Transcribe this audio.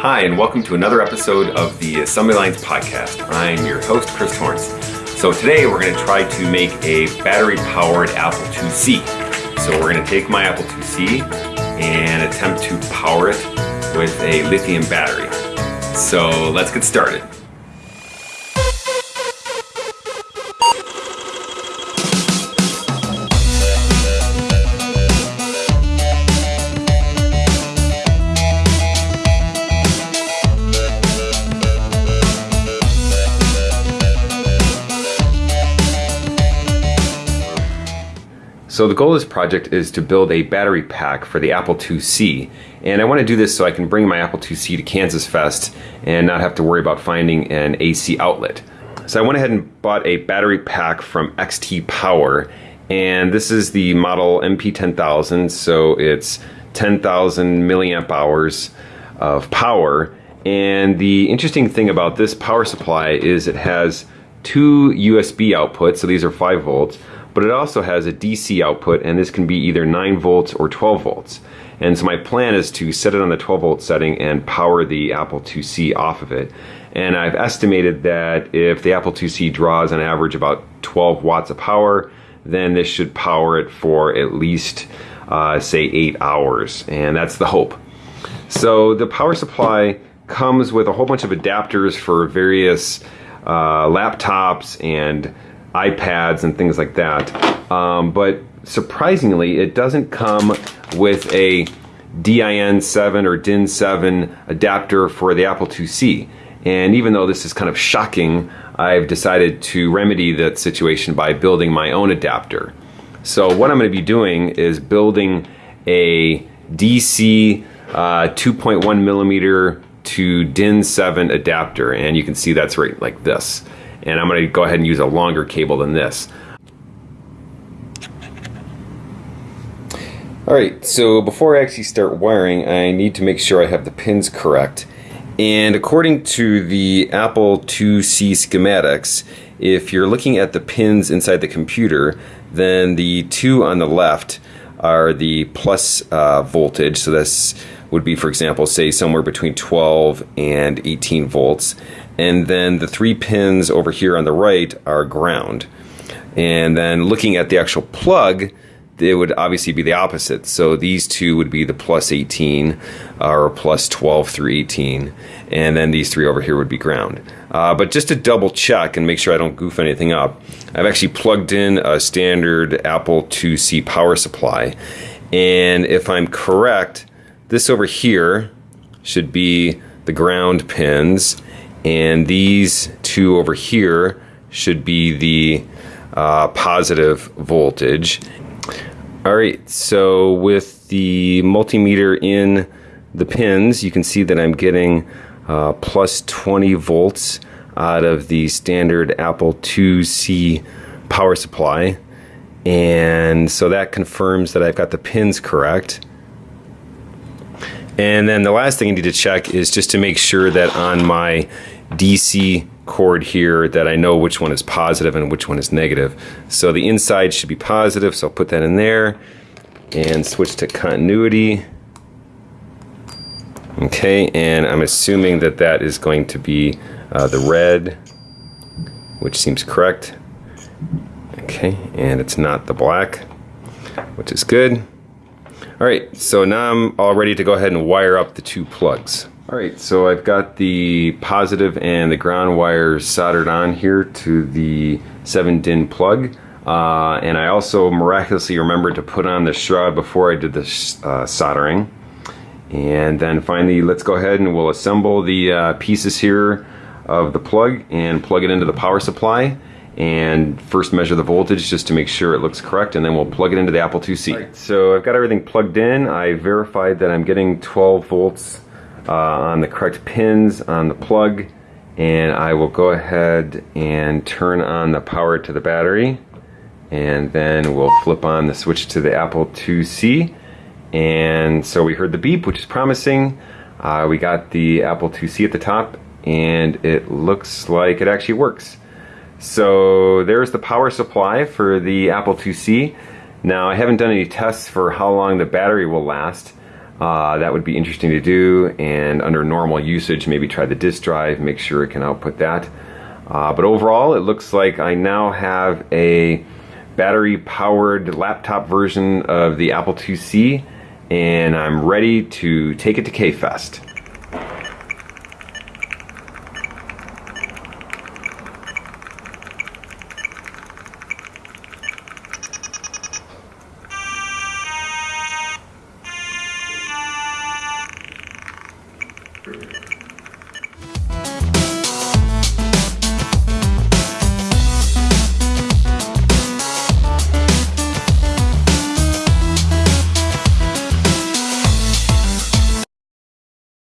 Hi, and welcome to another episode of the Assembly Lines podcast. I'm your host, Chris Torrence. So today we're going to try to make a battery-powered Apple IIc. So we're going to take my Apple IIc and attempt to power it with a lithium battery. So let's get started. So the goal of this project is to build a battery pack for the Apple IIc and I want to do this so I can bring my Apple IIc to Kansas Fest and not have to worry about finding an AC outlet. So I went ahead and bought a battery pack from XT Power. And this is the model MP10000 so it's 10,000 milliamp hours of power. And the interesting thing about this power supply is it has two USB outputs. So these are 5 volts but it also has a DC output and this can be either 9 volts or 12 volts. And so my plan is to set it on the 12 volt setting and power the Apple IIc off of it. And I've estimated that if the Apple IIc draws on average about 12 watts of power, then this should power it for at least, uh, say, 8 hours. And that's the hope. So the power supply comes with a whole bunch of adapters for various uh, laptops and iPads and things like that. Um, but surprisingly, it doesn't come with a DIN7 or DIN7 adapter for the Apple IIc. And even though this is kind of shocking, I've decided to remedy that situation by building my own adapter. So what I'm going to be doing is building a DC uh, 2.1 millimeter to DIN7 adapter. And you can see that's right like this and I'm going to go ahead and use a longer cable than this. Alright, so before I actually start wiring, I need to make sure I have the pins correct. And according to the Apple IIc schematics, if you're looking at the pins inside the computer, then the two on the left are the plus uh, voltage. So this would be, for example, say somewhere between 12 and 18 volts and then the three pins over here on the right are ground. And then looking at the actual plug, it would obviously be the opposite. So these two would be the plus 18 uh, or plus 12 through 18, and then these three over here would be ground. Uh, but just to double check and make sure I don't goof anything up, I've actually plugged in a standard Apple IIc power supply, and if I'm correct, this over here should be the ground pins, and these two over here should be the uh, positive voltage. All right, so with the multimeter in the pins, you can see that I'm getting uh, plus 20 volts out of the standard Apple IIc power supply. And so that confirms that I've got the pins correct. And then the last thing I need to check is just to make sure that on my DC cord here that I know which one is positive and which one is negative. So the inside should be positive, so I'll put that in there and switch to continuity. Okay, and I'm assuming that that is going to be uh, the red, which seems correct. Okay, and it's not the black, which is good. All right, so now I'm all ready to go ahead and wire up the two plugs. Alright, so I've got the positive and the ground wires soldered on here to the 7-DIN plug. Uh, and I also miraculously remembered to put on the shroud before I did the uh, soldering. And then finally, let's go ahead and we'll assemble the uh, pieces here of the plug and plug it into the power supply and first measure the voltage just to make sure it looks correct and then we'll plug it into the Apple IIc. Right, so I've got everything plugged in. I verified that I'm getting 12 volts uh, on the correct pins on the plug and I will go ahead and turn on the power to the battery and then we'll flip on the switch to the Apple IIc and so we heard the beep which is promising. Uh, we got the Apple IIc at the top and it looks like it actually works. So there's the power supply for the Apple IIc now I haven't done any tests for how long the battery will last Uh, that would be interesting to do, and under normal usage, maybe try the disk drive, make sure it can output that. Uh, but overall, it looks like I now have a battery powered laptop version of the Apple IIc, and I'm ready to take it to K-Fest.